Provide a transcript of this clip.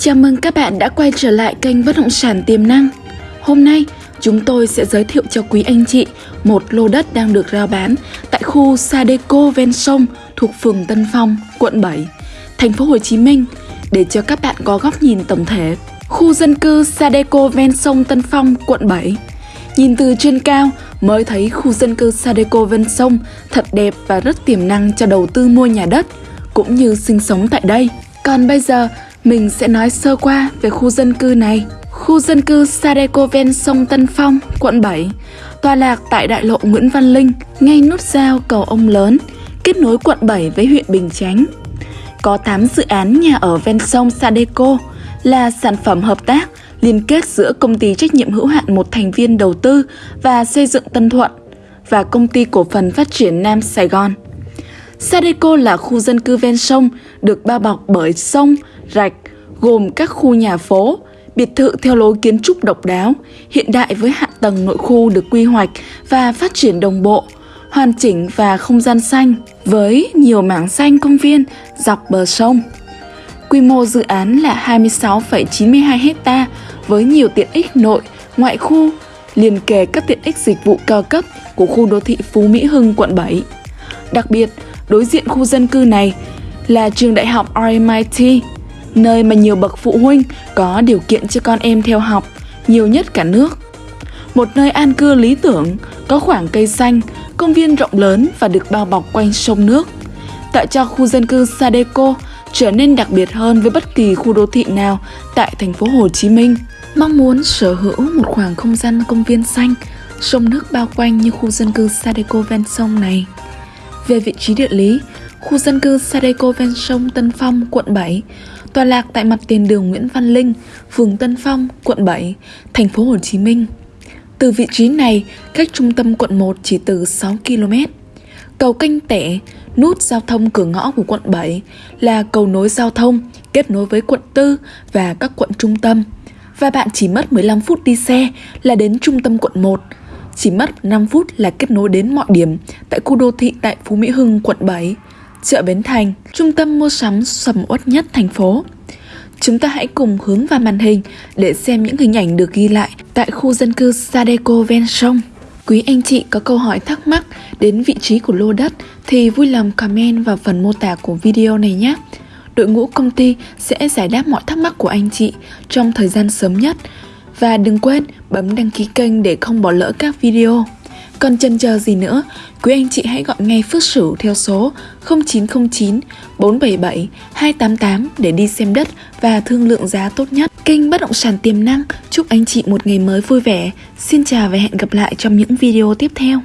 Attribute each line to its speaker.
Speaker 1: Chào mừng các bạn đã quay trở lại kênh Bất động sản tiềm năng. Hôm nay, chúng tôi sẽ giới thiệu cho quý anh chị một lô đất đang được rao bán tại khu Sadeco ven sông thuộc phường Tân Phong, quận 7, thành phố Hồ Chí Minh để cho các bạn có góc nhìn tổng thể. Khu dân cư Sadeco ven sông Tân Phong, quận 7. Nhìn từ trên cao mới thấy khu dân cư Sadeco ven sông thật đẹp và rất tiềm năng cho đầu tư mua nhà đất cũng như sinh sống tại đây. Còn bây giờ, mình sẽ nói sơ qua về khu dân cư này. Khu dân cư Sadeco ven sông Tân Phong, quận 7, tọa lạc tại đại lộ Nguyễn Văn Linh, ngay nút giao cầu Ông Lớn, kết nối quận 7 với huyện Bình Chánh. Có 8 dự án nhà ở ven sông Sadeco là sản phẩm hợp tác liên kết giữa công ty trách nhiệm hữu hạn một thành viên đầu tư và xây dựng Tân Thuận và công ty cổ phần phát triển Nam Sài Gòn. Sadeco là khu dân cư ven sông được bao bọc bởi sông, rạch, gồm các khu nhà phố, biệt thự theo lối kiến trúc độc đáo, hiện đại với hạ tầng nội khu được quy hoạch và phát triển đồng bộ, hoàn chỉnh và không gian xanh với nhiều mảng xanh công viên dọc bờ sông. Quy mô dự án là 26,92 ha với nhiều tiện ích nội, ngoại khu, liền kề các tiện ích dịch vụ cao cấp của khu đô thị Phú Mỹ Hưng, quận 7. Đặc biệt, đối diện khu dân cư này là trường đại học RMIT, nơi mà nhiều bậc phụ huynh có điều kiện cho con em theo học, nhiều nhất cả nước. Một nơi an cư lý tưởng, có khoảng cây xanh, công viên rộng lớn và được bao bọc quanh sông nước, tạo cho khu dân cư Sadeco trở nên đặc biệt hơn với bất kỳ khu đô thị nào tại thành phố Hồ Chí Minh. Mong muốn sở hữu một khoảng không gian công viên xanh, sông nước bao quanh như khu dân cư Sadeco ven sông này. Về vị trí địa lý, khu dân cư Sadeco ven sông Tân Phong, quận 7, tọa lạc tại mặt tiền đường Nguyễn Văn Linh, phường Tân Phong, quận 7, thành phố Hồ Chí Minh. Từ vị trí này, cách trung tâm quận 1 chỉ từ 6 km. Cầu Canh Tẻ, nút giao thông cửa ngõ của quận 7 là cầu nối giao thông kết nối với quận 4 và các quận trung tâm. Và bạn chỉ mất 15 phút đi xe là đến trung tâm quận 1. Chỉ mất 5 phút là kết nối đến mọi điểm tại khu đô thị tại Phú Mỹ Hưng, quận 7, chợ Bến Thành, trung tâm mua sắm sầm uất nhất thành phố. Chúng ta hãy cùng hướng vào màn hình để xem những hình ảnh được ghi lại tại khu dân cư Sadeco ven sông. Quý anh chị có câu hỏi thắc mắc đến vị trí của lô đất thì vui lòng comment vào phần mô tả của video này nhé. Đội ngũ công ty sẽ giải đáp mọi thắc mắc của anh chị trong thời gian sớm nhất. Và đừng quên bấm đăng ký kênh để không bỏ lỡ các video. Còn chần chờ gì nữa, quý anh chị hãy gọi ngay Phước Sửu theo số 0909 477 288 để đi xem đất và thương lượng giá tốt nhất. Kênh Bất động sản tiềm năng chúc anh chị một ngày mới vui vẻ. Xin chào và hẹn gặp lại trong những video tiếp theo.